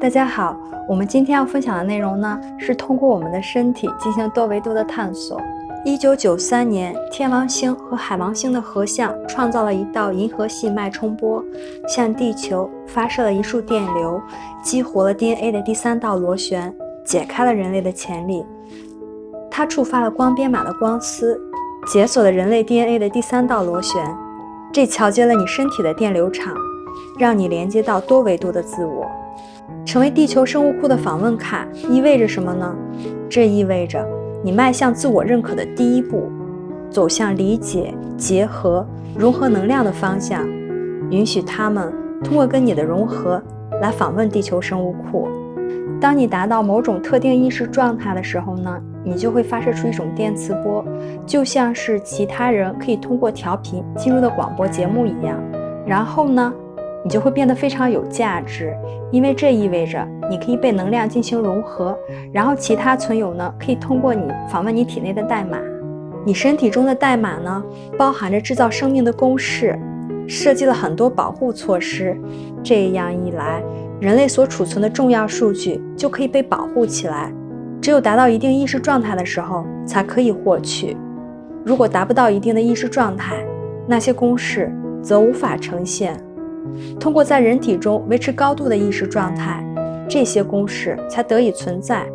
大家好，我们今天要分享的内容呢，是通过我们的身体进行多维度的探索。一九九三年，天王星和海王星的合相创造了一道银河系脉冲波，向地球发射了一束电流，激活了 DNA 的第三道螺旋，解开了人类的潜力。它触发了光编码的光丝，解锁了人类 DNA 的第三道螺旋，这桥接了你身体的电流场，让你连接到多维度的自我。成为地球生物库的访问卡意味着什么呢？这意味着你迈向自我认可的第一步，走向理解、结合、融合能量的方向，允许他们通过跟你的融合来访问地球生物库。当你达到某种特定意识状态的时候呢，你就会发射出一种电磁波，就像是其他人可以通过调频进入的广播节目一样。然后呢？你就会变得非常有价值，因为这意味着你可以被能量进行融合，然后其他存有呢可以通过你访问你体内的代码。你身体中的代码呢，包含着制造生命的公式，设计了很多保护措施。这样一来，人类所储存的重要数据就可以被保护起来。只有达到一定意识状态的时候，才可以获取。如果达不到一定的意识状态，那些公式则无法呈现。通过在人体中维持高度的意识状态，这些公式才得以存在。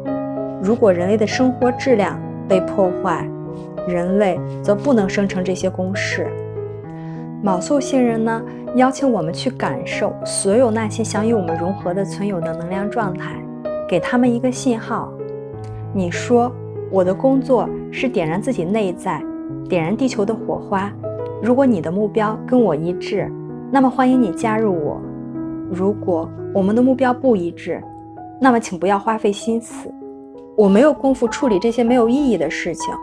如果人类的生活质量被破坏，人类则不能生成这些公式。卯宿星人呢，邀请我们去感受所有那些想与我们融合的存有的能量状态，给他们一个信号。你说，我的工作是点燃自己内在，点燃地球的火花。如果你的目标跟我一致。那么欢迎你加入我。如果我们的目标不一致，那么请不要花费心思。我没有功夫处理这些没有意义的事情。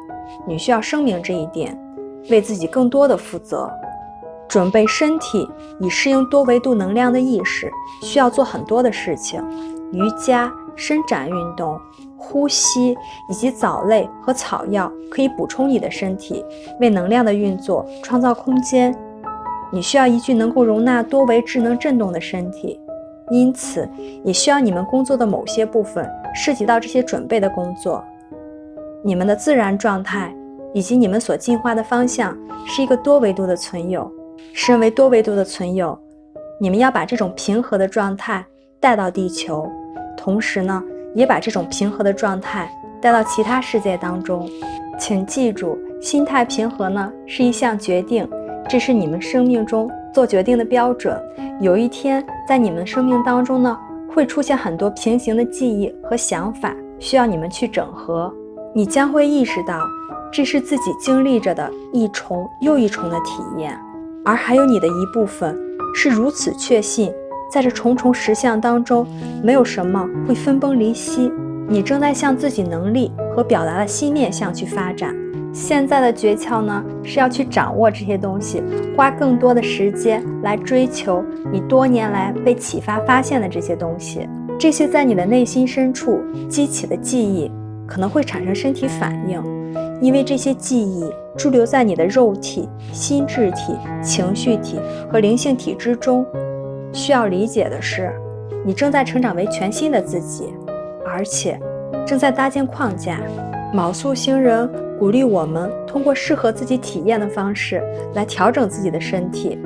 你需要声明这一点，为自己更多的负责。准备身体以适应多维度能量的意识，需要做很多的事情：瑜伽、伸展运动、呼吸以及藻类和草药可以补充你的身体，为能量的运作创造空间。你需要一具能够容纳多维智能振动的身体，因此也需要你们工作的某些部分涉及到这些准备的工作。你们的自然状态以及你们所进化的方向是一个多维度的存有。身为多维度的存有，你们要把这种平和的状态带到地球，同时呢，也把这种平和的状态带到其他世界当中。请记住，心态平和呢是一项决定。这是你们生命中做决定的标准。有一天，在你们生命当中呢，会出现很多平行的记忆和想法，需要你们去整合。你将会意识到，这是自己经历着的一重又一重的体验，而还有你的一部分是如此确信，在这重重实相当中，没有什么会分崩离析。你正在向自己能力和表达的新面向去发展。现在的诀窍呢，是要去掌握这些东西，花更多的时间来追求你多年来被启发发现的这些东西。这些在你的内心深处激起的记忆，可能会产生身体反应，因为这些记忆驻留在你的肉体、心智体、情绪体和灵性体之中。需要理解的是，你正在成长为全新的自己，而且正在搭建框架。卯宿星人。鼓励我们通过适合自己体验的方式来调整自己的身体。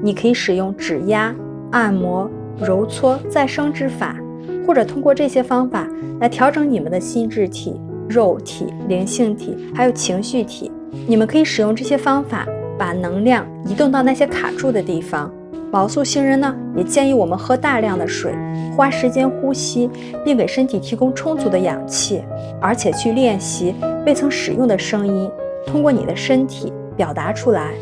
你可以使用指压、按摩、揉搓、再生之法，或者通过这些方法来调整你们的心智体、肉体、灵性体，还有情绪体。你们可以使用这些方法，把能量移动到那些卡住的地方。毛素星人呢，也建议我们喝大量的水，花时间呼吸，并给身体提供充足的氧气，而且去练习未曾使用的声音，通过你的身体表达出来，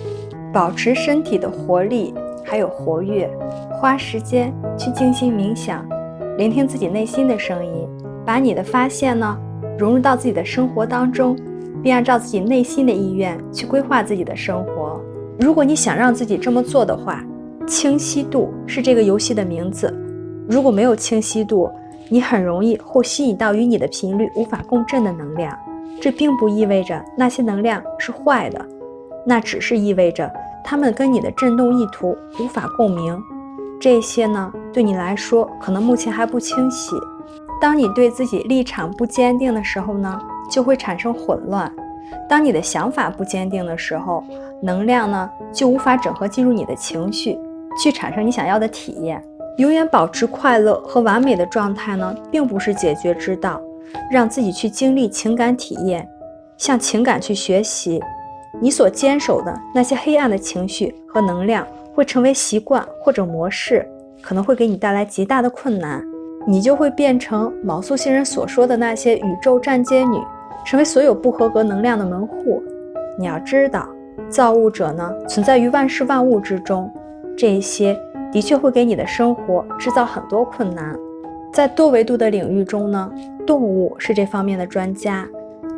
保持身体的活力还有活跃。花时间去静心冥想，聆听自己内心的声音，把你的发现呢融入到自己的生活当中，并按照自己内心的意愿去规划自己的生活。如果你想让自己这么做的话，清晰度是这个游戏的名字。如果没有清晰度，你很容易会吸引到与你的频率无法共振的能量。这并不意味着那些能量是坏的，那只是意味着它们跟你的振动意图无法共鸣。这些呢，对你来说可能目前还不清晰。当你对自己立场不坚定的时候呢，就会产生混乱。当你的想法不坚定的时候，能量呢就无法整合进入你的情绪，去产生你想要的体验。永远保持快乐和完美的状态呢，并不是解决之道。让自己去经历情感体验，向情感去学习。你所坚守的那些黑暗的情绪和能量，会成为习惯或者模式，可能会给你带来极大的困难。你就会变成毛素星人所说的那些宇宙站街女。成为所有不合格能量的门户。你要知道，造物者呢存在于万事万物之中，这一些的确会给你的生活制造很多困难。在多维度的领域中呢，动物是这方面的专家。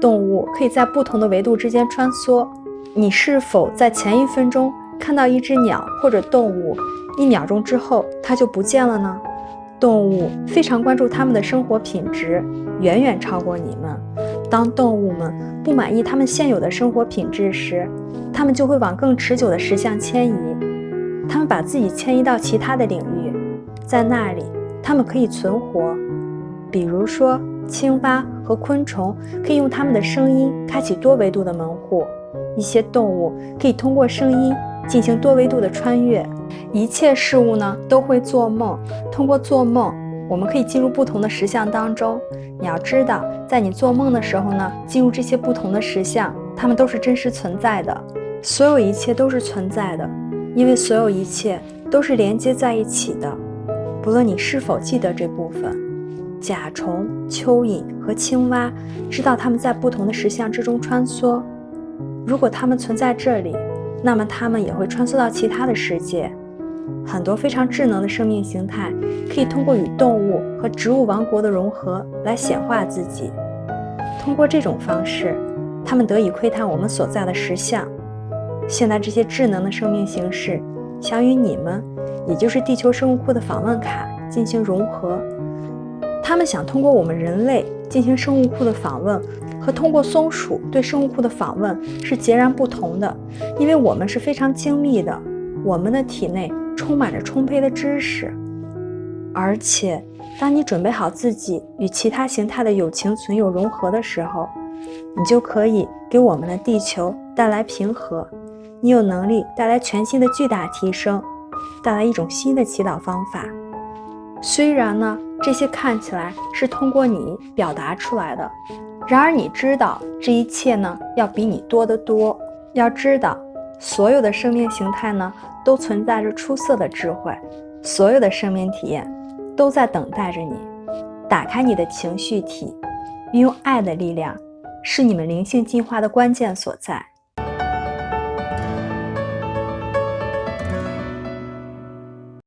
动物可以在不同的维度之间穿梭。你是否在前一分钟看到一只鸟或者动物，一秒钟之后它就不见了呢？动物非常关注它们的生活品质，远远超过你们。当动物们不满意他们现有的生活品质时，它们就会往更持久的实相迁移。他们把自己迁移到其他的领域，在那里，他们可以存活。比如说，青蛙和昆虫可以用它们的声音开启多维度的门户。一些动物可以通过声音进行多维度的穿越。一切事物呢，都会做梦。通过做梦。我们可以进入不同的实相当中。你要知道，在你做梦的时候呢，进入这些不同的实相，它们都是真实存在的。所有一切都是存在的，因为所有一切都是连接在一起的。不论你是否记得这部分，甲虫、蚯蚓和青蛙知道它们在不同的石像之中穿梭。如果它们存在这里，那么它们也会穿梭到其他的世界。很多非常智能的生命形态可以通过与动物和植物王国的融合来显化自己。通过这种方式，它们得以窥探我们所在的实像。现在，这些智能的生命形式想与你们，也就是地球生物库的访问卡进行融合。他们想通过我们人类进行生物库的访问，和通过松鼠对生物库的访问是截然不同的，因为我们是非常精密的，我们的体内。充满着充沛的知识，而且，当你准备好自己与其他形态的友情存有融合的时候，你就可以给我们的地球带来平和。你有能力带来全新的巨大提升，带来一种新的祈祷方法。虽然呢，这些看起来是通过你表达出来的，然而你知道，这一切呢，要比你多得多。要知道。所有的生命形态呢，都存在着出色的智慧，所有的生命体验都在等待着你。打开你的情绪体，运用爱的力量，是你们灵性进化的关键所在。